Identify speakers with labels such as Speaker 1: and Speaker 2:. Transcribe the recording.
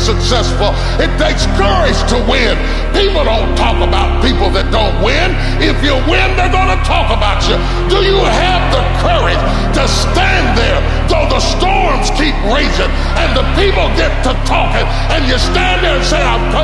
Speaker 1: successful. It takes courage to win. People don't talk about people that don't win. If you win, they're going to talk about you. Do you have the courage to stand there though the storms keep raging and the people get to talking and you stand there and say, "I'm."